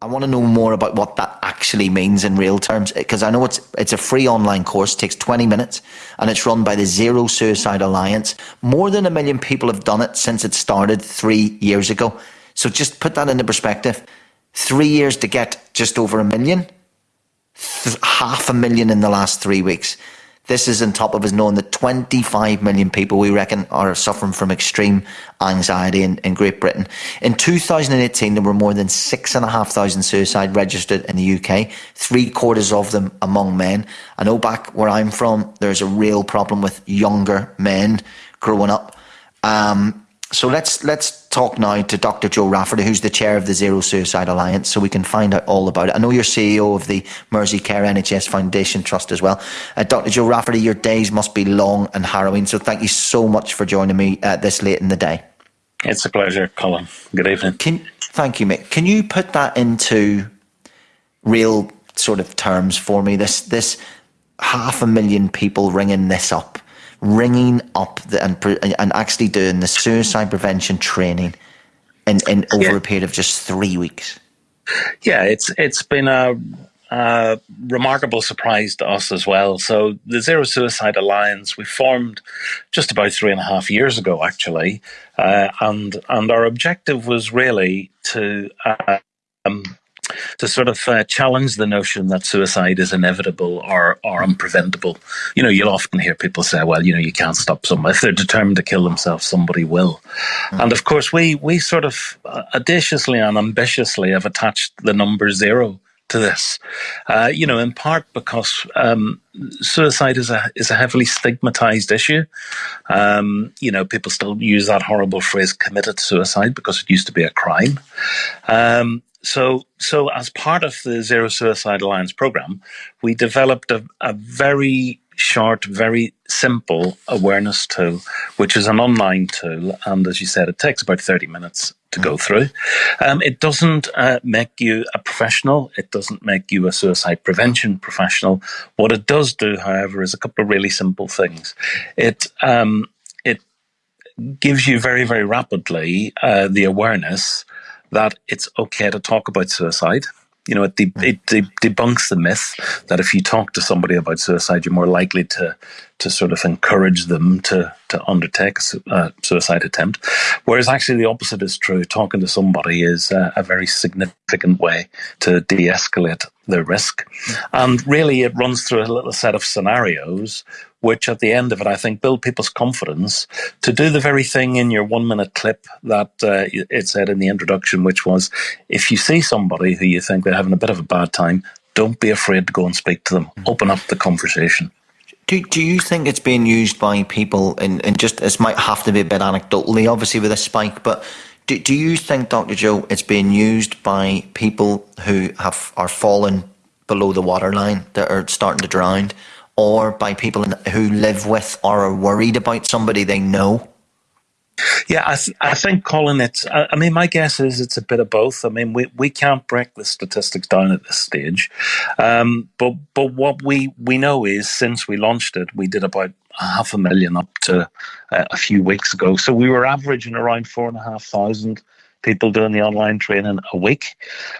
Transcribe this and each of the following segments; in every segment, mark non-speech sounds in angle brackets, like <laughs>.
I want to know more about what that actually means in real terms because I know it's it's a free online course, takes 20 minutes, and it's run by the Zero Suicide Alliance. More than a million people have done it since it started three years ago. So just put that into perspective. Three years to get just over a million, half a million in the last three weeks. This is on top of us knowing that 25 million people, we reckon, are suffering from extreme anxiety in, in Great Britain. In 2018, there were more than 6,500 suicide registered in the UK, three quarters of them among men. I know back where I'm from, there's a real problem with younger men growing up. Um, so let's let's talk now to Dr. Joe Rafferty, who's the chair of the Zero Suicide Alliance, so we can find out all about it. I know you're CEO of the Mersey Care NHS Foundation Trust as well. Uh, Dr. Joe Rafferty, your days must be long and harrowing, so thank you so much for joining me uh, this late in the day. It's a pleasure, Colin. Good evening. Can, thank you, Mick. Can you put that into real sort of terms for me? This this half a million people ringing this up ringing up the, and and actually doing the suicide prevention training in, in over yeah. a period of just three weeks. Yeah, it's it's been a, a, remarkable surprise to us as well. So the Zero Suicide Alliance we formed just about three and a half years ago, actually, uh, and and our objective was really to uh, um, to sort of uh, challenge the notion that suicide is inevitable or, or unpreventable. You know, you'll often hear people say, well, you know, you can't stop someone. <laughs> If they're determined to kill themselves, somebody will. Mm. And of course, we, we sort of uh, audaciously and ambitiously have attached the number zero to this. Uh, you know, in part because um, suicide is a is a heavily stigmatized issue. Um, you know, people still use that horrible phrase "committed suicide" because it used to be a crime. Um, so, so as part of the Zero Suicide Alliance program, we developed a, a very short, very simple awareness tool, which is an online tool. And as you said, it takes about 30 minutes to go through. Um, it doesn't uh, make you a professional. It doesn't make you a suicide prevention professional. What it does do, however, is a couple of really simple things. It, um, it gives you very, very rapidly uh, the awareness that it's okay to talk about suicide. You know, it, de- mm. it de- debunks the myth that if you talk to somebody about suicide, you're more likely to to sort of encourage them to to undertake a suicide attempt. Whereas actually the opposite is true. Talking to somebody is a, a very significant way to de-escalate the risk, mm. and really it runs through a little set of scenarios which at the end of it, I think, build people's confidence to do the very thing in your one minute clip that uh, it said in the introduction, which was if you see somebody who you think they're having a bit of a bad time, don't be afraid to go and speak to them. Mm-hmm. Open up the conversation. Do, do you think it's being used by people, and, and just this might have to be a bit anecdotally, obviously, with a spike, but do, do you think, Dr. Joe, it's being used by people who have are fallen below the waterline, that are starting to drown? Or by people who live with or are worried about somebody they know? Yeah, I, th- I think, Colin, it's, I, I, mean, my guess is it's a bit of both. I mean, we, we can't break the statistics down at this stage. Um, but, but what we, we know is since we launched it, we did about half a million up to uh, a few weeks ago. So we were averaging around four and a half thousand people doing the online training a week.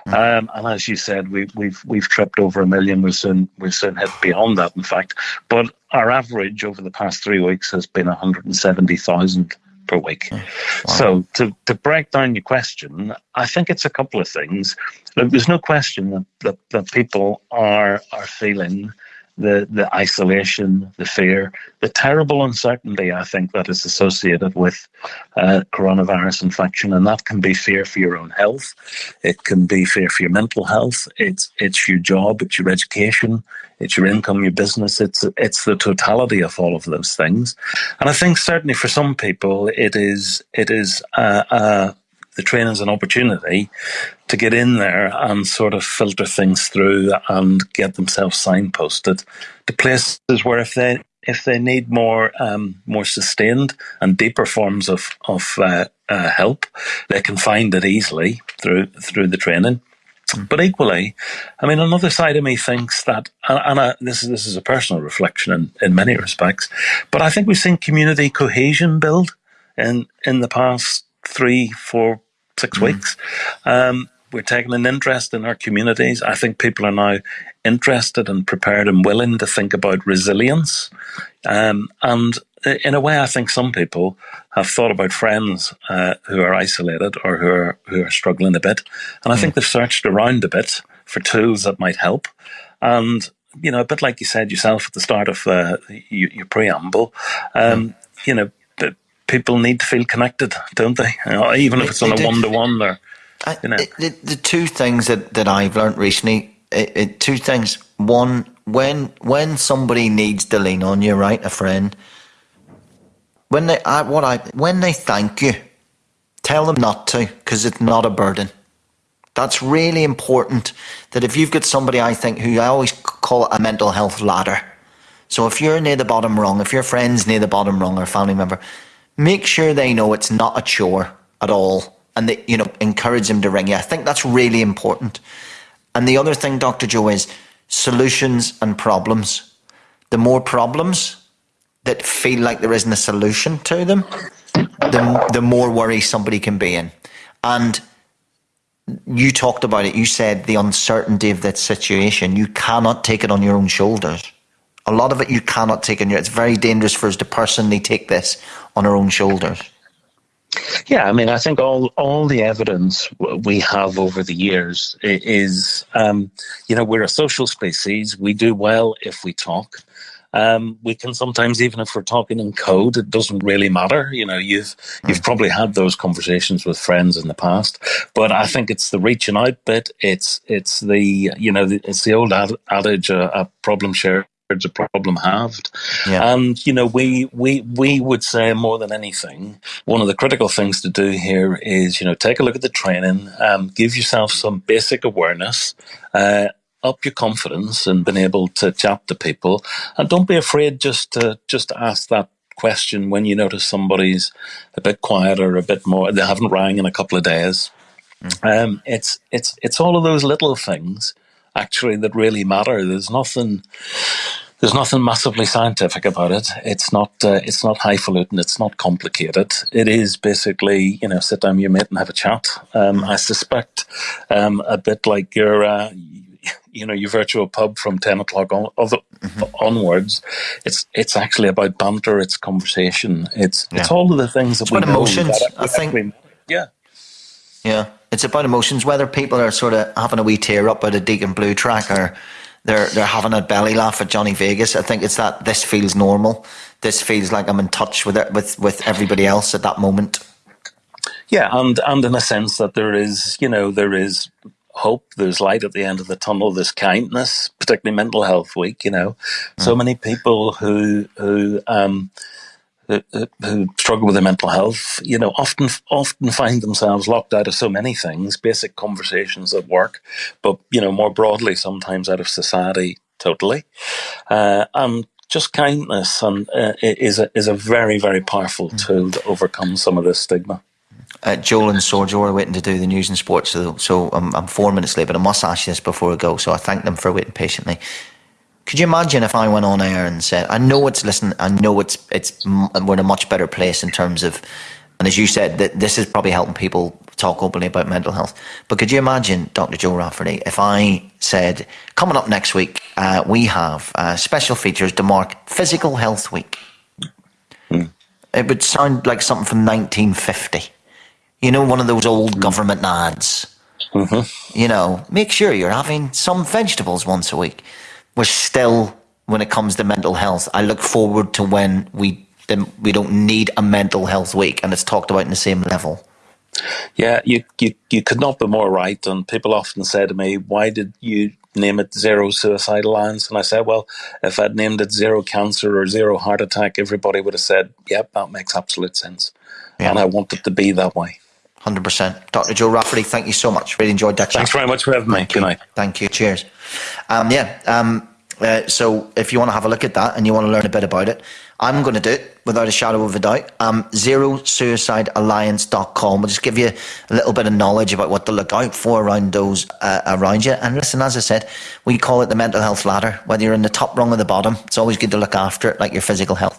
Mm. Um, and as you said, we, we've we've tripped over a million. We've soon we've soon hit beyond that, in fact. But our average over the past three weeks has been 170,000 per week. Oh, wow. So to, to break down your question, I think it's a couple of things. Look, there's no question that, that, that people are are feeling the, the isolation, the fear, the terrible uncertainty, I think, that is associated with uh, coronavirus infection. And that can be fear for your own health. It can be fear for your mental health. It's, it's your job, it's your education, it's your income, your business. It's, it's the totality of all of those things. And I think certainly for some people, it is, it is, uh, uh, the training is an opportunity to get in there and sort of filter things through and get themselves signposted to places where if they if they need more um, more sustained and deeper forms of of uh, uh, help, they can find it easily through through the training. Mm. But equally, I mean, another side of me thinks that, and, I, this is this is a personal reflection in, in many respects, but I think we've seen community cohesion build in in the past three, four, six mm. weeks. Um, we're taking an interest in our communities. I think people are now interested and prepared and willing to think about resilience. Um, and in a way, I think some people have thought about friends uh, who are isolated or who are who are struggling a bit, and I mm. think they've searched around a bit for tools that might help. And you know, a bit like you said yourself at the start of uh, your, your, preamble, um, mm. you know, people need to feel connected, don't they? You know, even if it's on a one to one or. You know. the, the two things that, that I've learned recently, it, it, two things. One, when when somebody needs to lean on you, right, a friend, when they I, what I when they thank you, tell them not to because it's not a burden. That's really important. That if you've got somebody, I think, who I always call it a mental health ladder. So if you're near the bottom rung, if your friend's near the bottom rung or family member, make sure they know it's not a chore at all, and that you know encourage them to ring you. I think that's really important. And the other thing, Dr. Joe, is solutions and problems. The more problems, that feel like there isn't a solution to them, the, the more worry somebody can be in. And you talked about it. You said the uncertainty of that situation. You cannot take it on your own shoulders. A lot of it you cannot take on your. It's very dangerous for us to personally take this on our own shoulders. Yeah, I mean, I think all all the evidence we have over the years is, um, you know, we're a social species. We do well if we talk. Um, we can sometimes, even if we're talking in code, it doesn't really matter. You know, you've you've probably had those conversations with friends in the past, but I think it's the reaching out bit. It's it's the you know it's the old ad- adage: uh, a problem shared a problem halved. Yeah. And you know, we we we would say more than anything, one of the critical things to do here is you know take a look at the training, um, give yourself some basic awareness. Uh, up your confidence and being able to chat to people. And don't be afraid just to just ask that question when you notice somebody's a bit quieter, a bit more they haven't rang in a couple of days. Mm. Um, it's it's it's all of those little things actually that really matter. There's nothing there's nothing massively scientific about it. It's not uh, it's not highfalutin. It's not complicated. It is basically you know sit down with your mate and have a chat. Um, I suspect um, a bit like your uh, you know your virtual pub from 10 o'clock on, mm-hmm. onwards it's it's actually about banter it's conversation it's yeah. it's all of the things that it's we about emotions i think yeah yeah it's about emotions whether people are sort of having a wee tear up at a deacon blue track or they're they're having a belly laugh at johnny vegas i think it's that this feels normal this feels like i'm in touch with it with with everybody else at that moment yeah, and and in a sense that there is, you know, there is hope, there's light at the end of the tunnel, there's kindness, particularly mental health week, you know. Mm. So many people who who um who, who struggle with their mental health, you know, often often find themselves locked out of so many things, basic conversations at work, but you know, more broadly, sometimes out of society totally, uh, and just kindness and uh, is a is a very very powerful mm. tool to overcome some of this stigma uh, Joel and Sorjo are waiting to do the news and sports, so, so I'm, I'm four minutes late, but I must ask you this before I go, so I thank them for waiting patiently. Could you imagine if I went on air and said, I know it's, listen, I know it's, it's, we're in a much better place in terms of, and as you said, that this is probably helping people talk openly about mental health. But could you imagine, Dr. Joe Rafferty, if I said, coming up next week, uh, we have uh, special features to mark Physical Health Week? Mm. It would sound like something from 1950. You know, one of those old mm. government ads. Mm-hmm. You know, make sure you're having some vegetables once a week. We're still, when it comes to mental health, I look forward to when we we don't need a mental health week, and it's talked about in the same level. Yeah, you, you you could not be more right. And people often say to me, "Why did you name it Zero Suicide Alliance?" And I said, "Well, if I'd named it Zero Cancer or Zero Heart Attack, everybody would have said, "Yep, that makes absolute sense." Yeah. And I want it to be that way. 100%. Dr. Joe Rafferty, thank you so much. Really enjoyed that Thanks very much for having me. Good night. Thank you. Cheers. Um, yeah. Um, uh, so if you want to have a look at that and you want to learn a bit about it, I'm going to do it without a shadow of a doubt. Um, ZeroSuicideAlliance.com will just give you a little bit of knowledge about what to look out for around those uh, around you. And listen, as I said, we call it the mental health ladder. Whether you're in the top rung or the bottom, it's always good to look after it like your physical health.